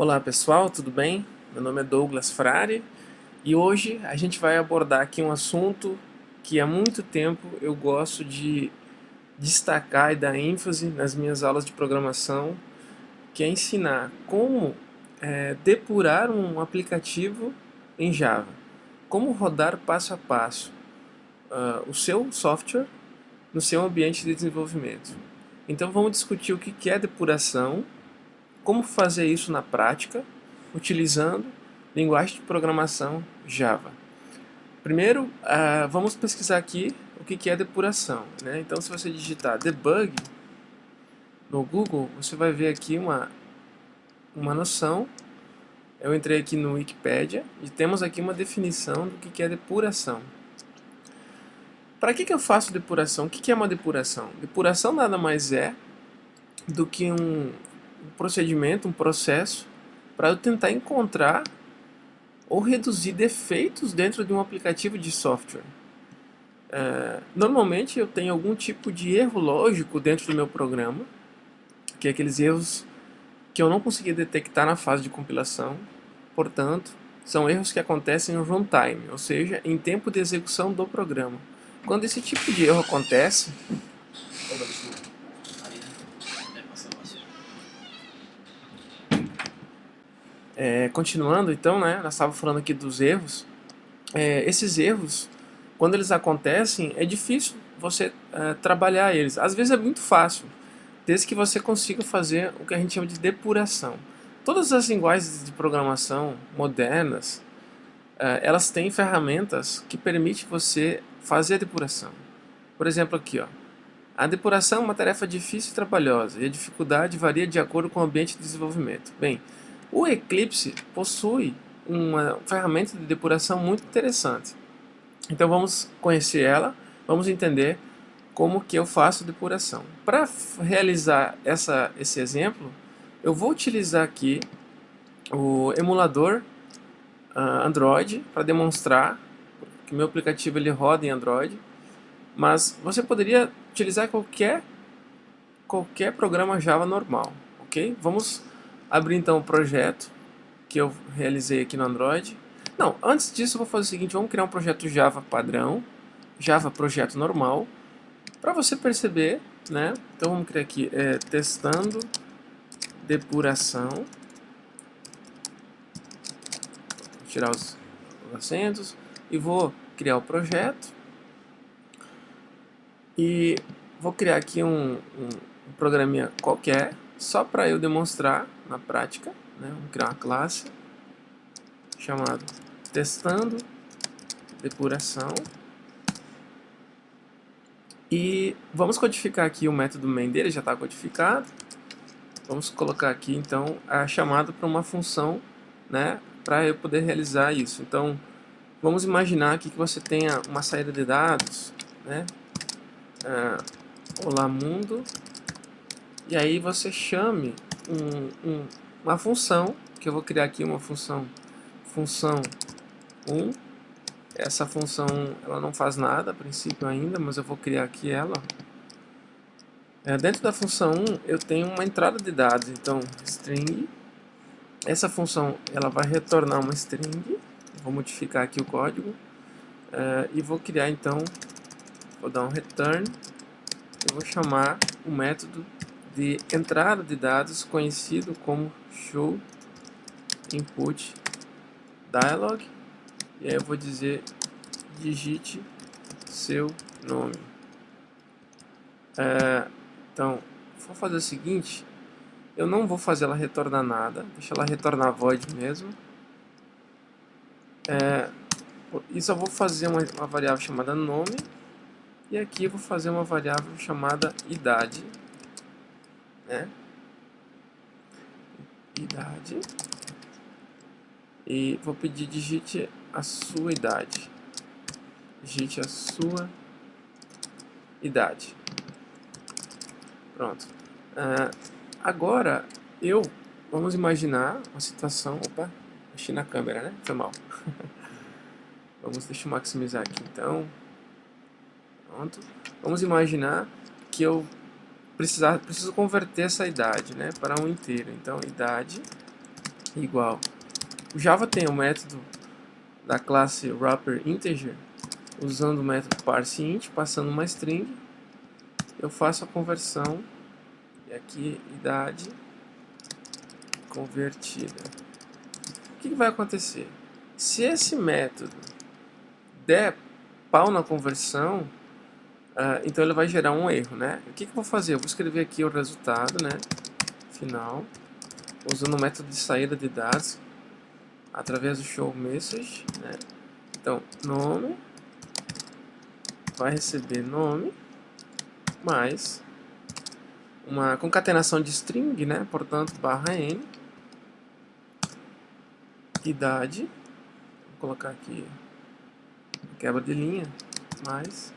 Olá pessoal, tudo bem? Meu nome é Douglas Frari e hoje a gente vai abordar aqui um assunto que há muito tempo eu gosto de destacar e dar ênfase nas minhas aulas de programação, que é ensinar como é, depurar um aplicativo em Java, como rodar passo a passo uh, o seu software no seu ambiente de desenvolvimento. Então vamos discutir o que é depuração, como fazer isso na prática, utilizando linguagem de programação Java. Primeiro, uh, vamos pesquisar aqui o que é depuração. Né? Então, se você digitar debug no Google, você vai ver aqui uma, uma noção. Eu entrei aqui no Wikipedia e temos aqui uma definição do que é depuração. Para que, que eu faço depuração? O que é uma depuração? Depuração nada mais é do que um, um procedimento, um processo para eu tentar encontrar ou reduzir defeitos dentro de um aplicativo de software. É, normalmente eu tenho algum tipo de erro lógico dentro do meu programa, que é aqueles erros que eu não consegui detectar na fase de compilação, portanto, são erros que acontecem no runtime, ou seja, em tempo de execução do programa. Quando esse tipo de erro acontece, É, continuando então, né, nós estávamos falando aqui dos erros. É, esses erros, quando eles acontecem, é difícil você é, trabalhar eles. Às vezes é muito fácil, desde que você consiga fazer o que a gente chama de depuração. Todas as linguagens de programação modernas, é, elas têm ferramentas que permitem você fazer a depuração. Por exemplo aqui, ó, a depuração é uma tarefa difícil e trabalhosa, e a dificuldade varia de acordo com o ambiente de desenvolvimento. Bem, o Eclipse possui uma ferramenta de depuração muito interessante. Então vamos conhecer ela, vamos entender como que eu faço depuração. Para realizar essa, esse exemplo, eu vou utilizar aqui o emulador uh, Android para demonstrar que meu aplicativo ele roda em Android, mas você poderia utilizar qualquer qualquer programa Java normal, ok? Vamos abrir então o projeto que eu realizei aqui no Android. Não, antes disso eu vou fazer o seguinte, vamos criar um projeto Java padrão, Java projeto normal, para você perceber, né? Então vamos criar aqui, é, testando depuração, vou tirar os, os acentos e vou criar o projeto e vou criar aqui um, um, um programinha qualquer, só para eu demonstrar na prática, né? vamos criar uma classe chamada testando depuração e vamos codificar aqui o método main dele, já está codificado. Vamos colocar aqui então a chamada para uma função, né, para eu poder realizar isso. Então, vamos imaginar aqui que você tenha uma saída de dados, né, uh, olá mundo, e aí você chame um, um, uma função, que eu vou criar aqui uma função, função 1, essa função ela não faz nada a princípio ainda, mas eu vou criar aqui ela. É, dentro da função 1 eu tenho uma entrada de dados, então string, essa função ela vai retornar uma string, vou modificar aqui o código, é, e vou criar então, vou dar um return, eu vou chamar o método de entrada de dados conhecido como show input dialog. E aí eu vou dizer digite seu nome. É, então vou fazer o seguinte. Eu não vou fazer ela retornar nada. Deixa ela retornar void mesmo. É, e só vou fazer uma, uma variável chamada nome. E aqui eu vou fazer uma variável chamada idade né? Idade. E vou pedir digite a sua idade. Digite a sua idade. Pronto. Uh, agora, eu... Vamos imaginar uma situação... Opa, mexi na câmera, né? Foi mal. vamos, deixa eu maximizar aqui, então. Pronto. Vamos imaginar que eu precisar, preciso converter essa idade né, para um inteiro. Então, idade igual. O Java tem o método da classe wrapper integer, usando o método parseInt, passando uma string, eu faço a conversão, e aqui idade convertida. O que vai acontecer? Se esse método der pau na conversão, uh, então ele vai gerar um erro, né? O que, que eu vou fazer? Eu vou escrever aqui o resultado, né? Final, usando o método de saída de dados, através do show message, né? Então, nome vai receber nome mais uma concatenação de string, né? Portanto, barra n idade, vou colocar aqui quebra de linha mais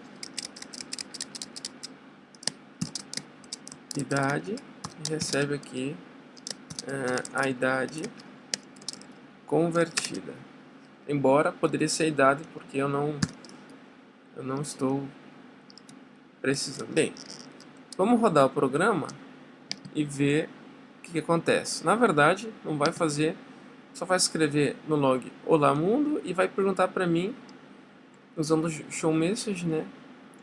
idade e recebe aqui uh, a idade convertida. Embora poderia ser a idade porque eu não eu não estou precisando. Bem, vamos rodar o programa e ver o que, que acontece. Na verdade, não vai fazer, só vai escrever no log Olá Mundo e vai perguntar para mim, usando o show message, né,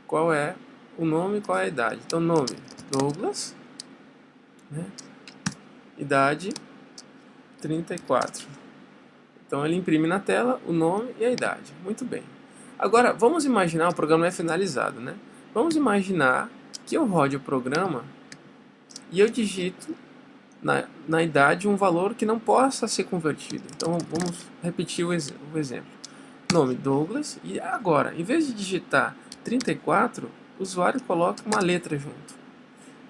qual é o nome e qual é a idade. Então, nome Douglas, né, idade 34. Então ele imprime na tela o nome e a idade. Muito bem. Agora, vamos imaginar, o programa é finalizado, né? Vamos imaginar que eu rode o programa e eu digito na, na idade um valor que não possa ser convertido. Então vamos repetir o, ex o exemplo. Nome Douglas e agora, em vez de digitar 34, o usuário coloca uma letra junto.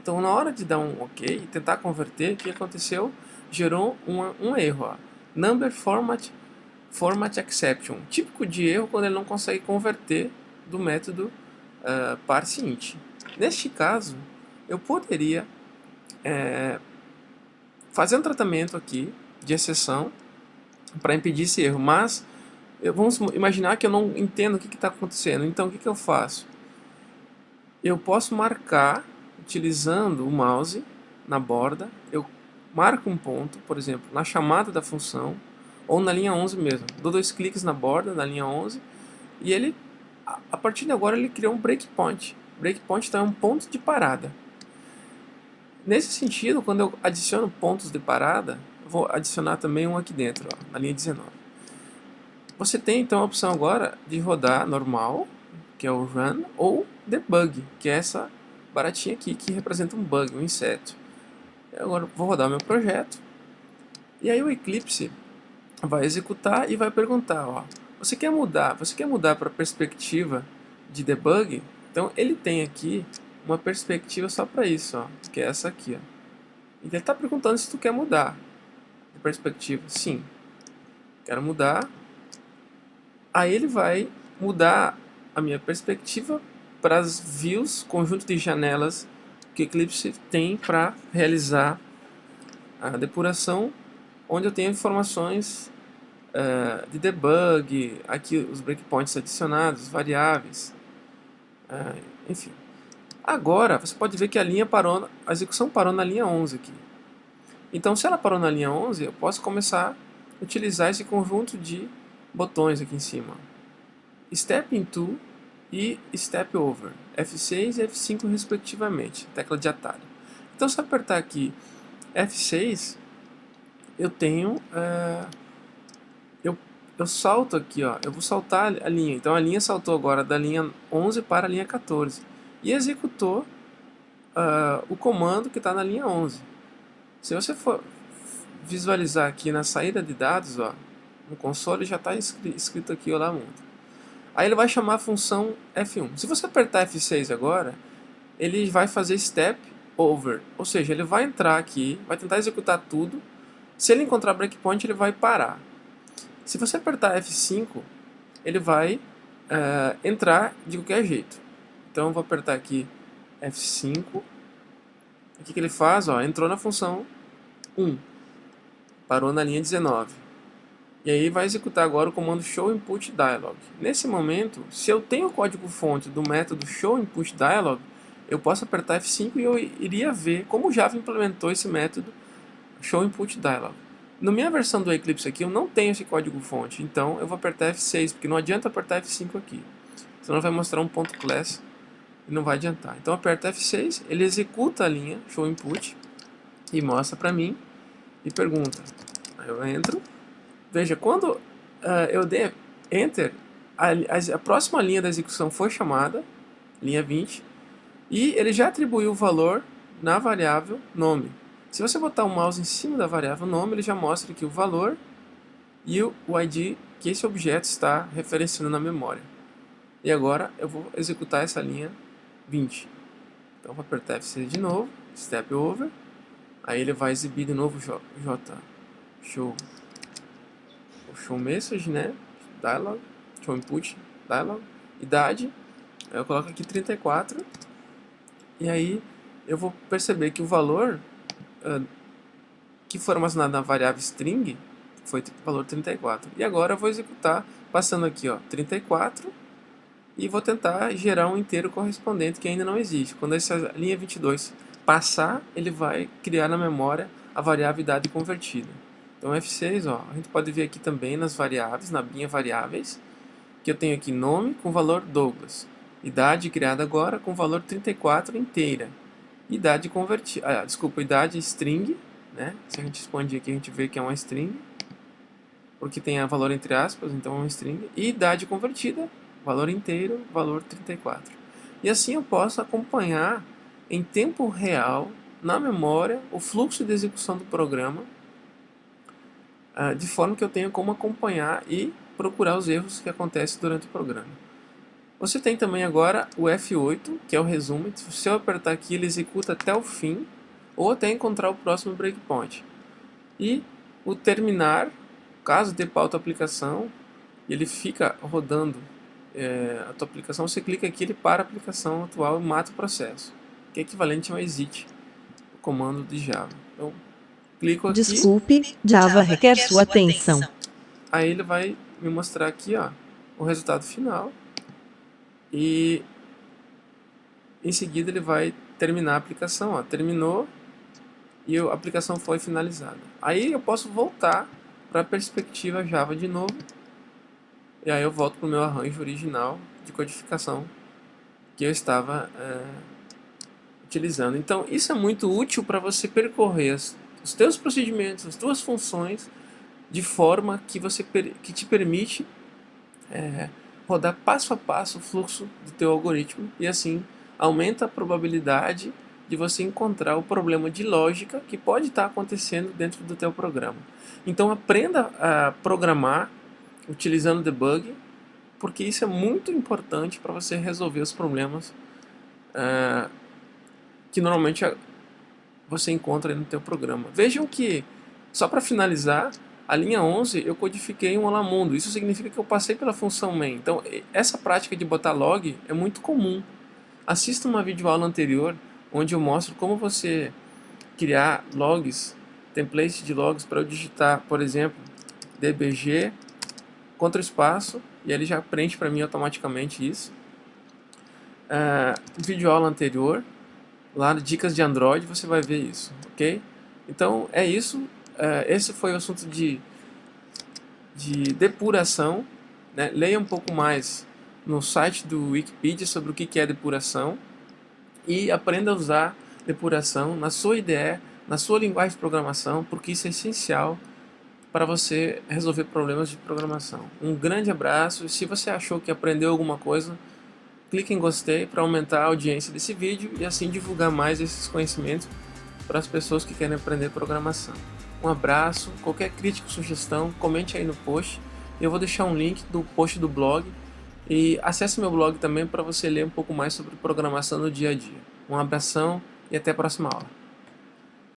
Então na hora de dar um OK e tentar converter, o que aconteceu? Gerou uma, um erro. Ó number format, format exception, típico de erro quando ele não consegue converter do método uh, parseInt. Neste caso, eu poderia é, fazer um tratamento aqui de exceção para impedir esse erro, mas vamos imaginar que eu não entendo o que está acontecendo. Então, o que, que eu faço? Eu posso marcar, utilizando o mouse na borda, eu marco um ponto, por exemplo, na chamada da função, ou na linha 11 mesmo. Dou dois cliques na borda, na linha 11, e ele, a partir de agora, ele criou um breakpoint. Breakpoint então é um ponto de parada. Nesse sentido, quando eu adiciono pontos de parada, vou adicionar também um aqui dentro, ó, na linha 19. Você tem então a opção agora de rodar normal, que é o run, ou debug, que é essa baratinha aqui que representa um bug, um inseto. Agora vou rodar meu projeto. E aí o Eclipse vai executar e vai perguntar, ó, você quer mudar, você quer mudar para perspectiva de debug? Então ele tem aqui uma perspectiva só para isso, ó, que é essa aqui, ó. Então ele está perguntando se tu quer mudar de perspectiva. Sim, quero mudar. Aí ele vai mudar a minha perspectiva para as views, conjunto de janelas que Eclipse tem para realizar a depuração, onde eu tenho informações uh, de debug, aqui os breakpoints adicionados, variáveis, uh, enfim. Agora, você pode ver que a linha parou, a execução parou na linha 11 aqui. Então, se ela parou na linha 11, eu posso começar a utilizar esse conjunto de botões aqui em cima. Step into e Step Over, F6 e F5 respectivamente, tecla de atalho. Então se eu apertar aqui F6, eu tenho, uh, eu, eu salto aqui, ó, eu vou saltar a linha, então a linha saltou agora da linha 11 para a linha 14 e executou uh, o comando que está na linha 11. Se você for visualizar aqui na saída de dados, ó, no console já está escrito aqui, olá mundo. Aí ele vai chamar a função F1. Se você apertar F6 agora, ele vai fazer step over, ou seja, ele vai entrar aqui, vai tentar executar tudo. Se ele encontrar breakpoint, ele vai parar. Se você apertar F5, ele vai uh, entrar de qualquer jeito. Então eu vou apertar aqui F5. O que, que ele faz? Ó, entrou na função 1. Parou na linha 19. E aí vai executar agora o comando show input dialog. Nesse momento, se eu tenho o código fonte do método show input dialog, eu posso apertar F5 e eu iria ver como o Java implementou esse método show input dialog. Na minha versão do Eclipse aqui, eu não tenho esse código fonte, então eu vou apertar F6, porque não adianta apertar F5 aqui. Senão vai mostrar um ponto class e não vai adiantar. Então aperto F6, ele executa a linha show input e mostra para mim e pergunta. Eu entro, veja, quando uh, eu der enter, a, a, a próxima linha da execução foi chamada, linha 20, e ele já atribuiu o valor na variável nome. Se você botar o mouse em cima da variável nome, ele já mostra aqui o valor e o ID que esse objeto está referenciando na memória. E agora eu vou executar essa linha 20. Então vou apertar F6 de novo, Step Over, aí ele vai exibir de novo J, J show, o show message, né, dialog, show input, dialog, idade, eu coloco aqui 34, e aí eu vou perceber que o valor uh, que foi armazenado na variável string foi o valor 34. E agora eu vou executar passando aqui ó, 34 e vou tentar gerar um inteiro correspondente que ainda não existe. Quando essa linha 22 passar, ele vai criar na memória a variável idade convertida. Então F6, ó, a gente pode ver aqui também nas variáveis, na linha variáveis, que eu tenho aqui nome com valor Douglas, idade criada agora com valor 34 inteira idade convertida, ah, desculpa, idade string, né? Se a gente expandir aqui, a gente vê que é uma string, porque tem a valor entre aspas, então é uma string, e idade convertida, valor inteiro, valor 34. E assim eu posso acompanhar em tempo real, na memória, o fluxo de execução do programa, ah, de forma que eu tenha como acompanhar e procurar os erros que acontecem durante o programa. Você tem também agora o F8, que é o resumo. Se eu apertar aqui, ele executa até o fim, ou até encontrar o próximo breakpoint. E o terminar, caso dê pauta a aplicação, ele fica rodando é, a tua aplicação, você clica aqui, ele para a aplicação atual e mata o processo, que é equivalente a um exit, o comando de Java. Então, clico aqui. Desculpe, Java requer sua atenção. Aí ele vai me mostrar aqui ó, o resultado final e em seguida ele vai terminar a aplicação, ó, terminou e a aplicação foi finalizada. Aí eu posso voltar para a perspectiva Java de novo e aí eu volto para o meu arranjo original de codificação que eu estava é, utilizando. Então isso é muito útil para você percorrer as, os teus procedimentos, as tuas funções de forma que, você, que te permite é, rodar passo a passo o fluxo do teu algoritmo e assim aumenta a probabilidade de você encontrar o problema de lógica que pode estar acontecendo dentro do teu programa. Então aprenda a programar utilizando debug, porque isso é muito importante para você resolver os problemas uh, que normalmente você encontra no teu programa. Vejam que, só para finalizar, a linha 11 eu codifiquei um alamundo, isso significa que eu passei pela função main. Então essa prática de botar log é muito comum. Assista uma videoaula anterior onde eu mostro como você criar logs, templates de logs para eu digitar, por exemplo, dbg, contra espaço, e ele já preenche para mim automaticamente isso. Uh, videoaula anterior, lá no Dicas de Android, você vai ver isso, ok? Então é isso, uh, esse foi o assunto de, de depuração. Né? Leia um pouco mais no site do Wikipedia sobre o que é depuração e aprenda a usar depuração na sua IDE, na sua linguagem de programação, porque isso é essencial para você resolver problemas de programação. Um grande abraço se você achou que aprendeu alguma coisa, clique em gostei para aumentar a audiência desse vídeo e assim divulgar mais esses conhecimentos para as pessoas que querem aprender programação. Um abraço, qualquer crítica, sugestão, comente aí no post. Eu vou deixar um link do post do blog e acesse meu blog também para você ler um pouco mais sobre programação no dia a dia. Um abração e até a próxima aula.